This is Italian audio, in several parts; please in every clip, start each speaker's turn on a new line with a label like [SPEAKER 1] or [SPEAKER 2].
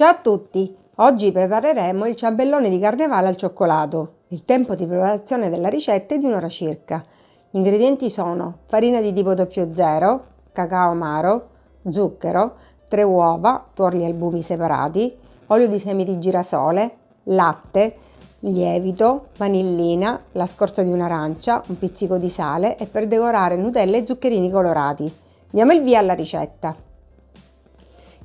[SPEAKER 1] Ciao a tutti! Oggi prepareremo il ciambellone di carnevale al cioccolato. Il tempo di preparazione della ricetta è di un'ora circa. Gli ingredienti sono farina di tipo 00, cacao amaro, zucchero, 3 uova, tuorli e albumi separati, olio di semi di girasole, latte, lievito, vanillina, la scorza di un'arancia, un pizzico di sale e per decorare Nutella e zuccherini colorati. Diamo il via alla ricetta.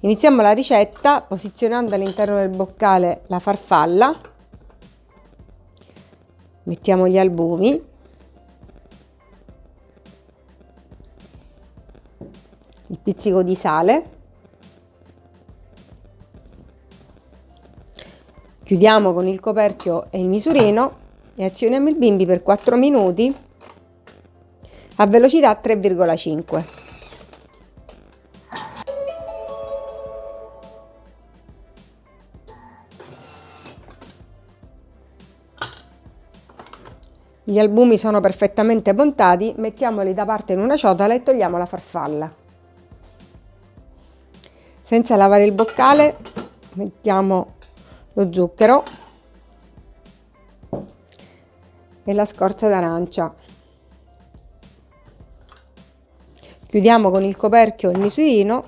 [SPEAKER 1] Iniziamo la ricetta posizionando all'interno del boccale la farfalla, mettiamo gli albumi, il pizzico di sale, chiudiamo con il coperchio e il misurino e azioniamo il bimbi per 4 minuti a velocità 3,5. Gli albumi sono perfettamente montati, mettiamoli da parte in una ciotola e togliamo la farfalla. Senza lavare il boccale mettiamo lo zucchero e la scorza d'arancia. Chiudiamo con il coperchio il misurino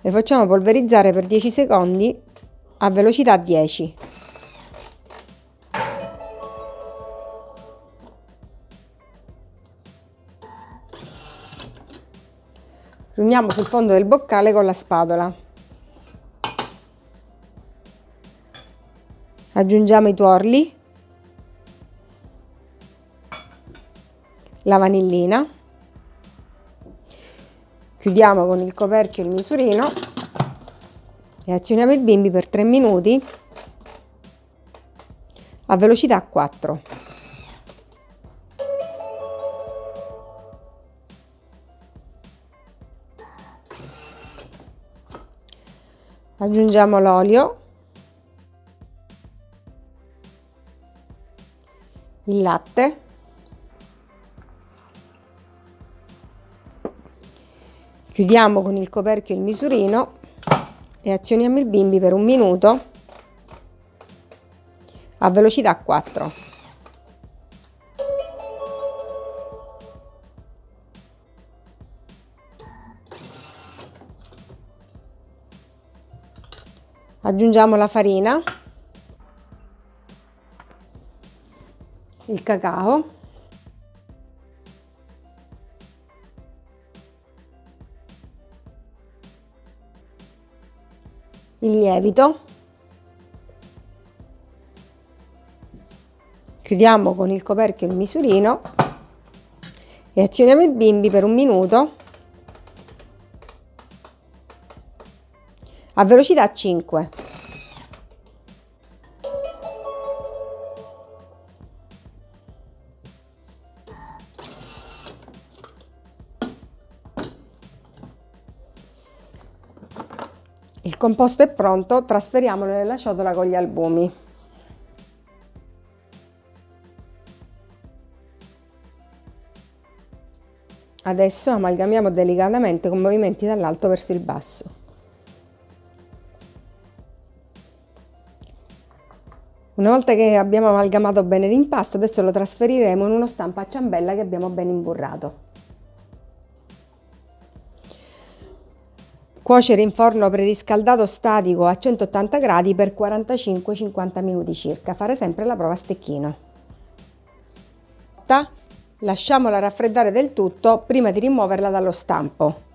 [SPEAKER 1] e facciamo polverizzare per 10 secondi a velocità 10. Riuniamo sul fondo del boccale con la spatola. Aggiungiamo i tuorli, la vanillina, chiudiamo con il coperchio il misurino e azioniamo il bimbi per 3 minuti a velocità 4. Aggiungiamo l'olio. Il latte. Chiudiamo con il coperchio il misurino e azioniamo il bimbi per un minuto a velocità 4 aggiungiamo la farina il cacao il lievito. Chiudiamo con il coperchio il misurino e azioniamo il bimbi per un minuto a velocità 5. Il composto è pronto, trasferiamolo nella ciotola con gli albumi. Adesso amalgamiamo delicatamente con movimenti dall'alto verso il basso. Una volta che abbiamo amalgamato bene l'impasto, adesso lo trasferiremo in uno stampo a ciambella che abbiamo ben imburrato. Cuocere in forno preriscaldato statico a 180 gradi per 45-50 minuti circa. Fare sempre la prova a stecchino. Lasciamola raffreddare del tutto prima di rimuoverla dallo stampo.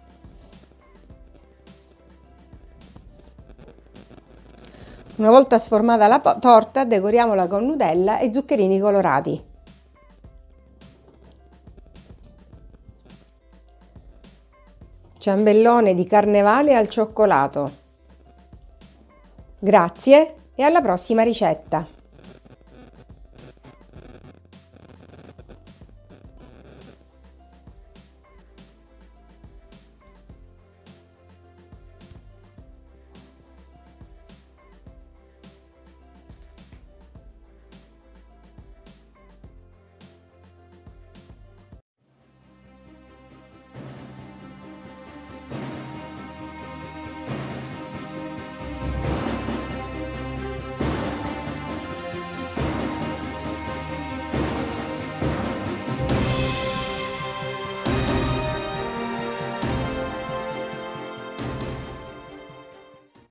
[SPEAKER 1] Una volta sformata la torta, decoriamola con Nutella e zuccherini colorati. Ciambellone di carnevale al cioccolato. Grazie e alla prossima ricetta!